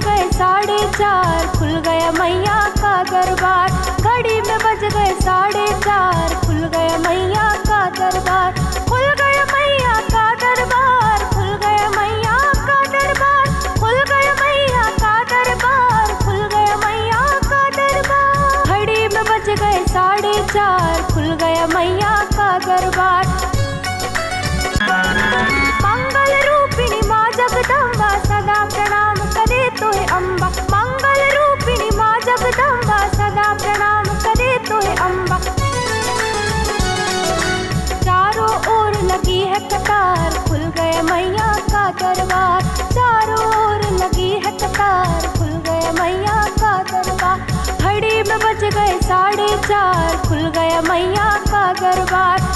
गए साढ़े चार, खुल गया मैया का दरबार। घड़ी में बज गए साढ़े चार, खुल गया मैया का दरबार। खुल गया मैया का दरबार, खुल गया मैया का दरबार। खुल गया मैया का दरबार, खुल गया मैया का दरबार। घड़ी में बज गए साढ़े चार, खुल गया मैया बज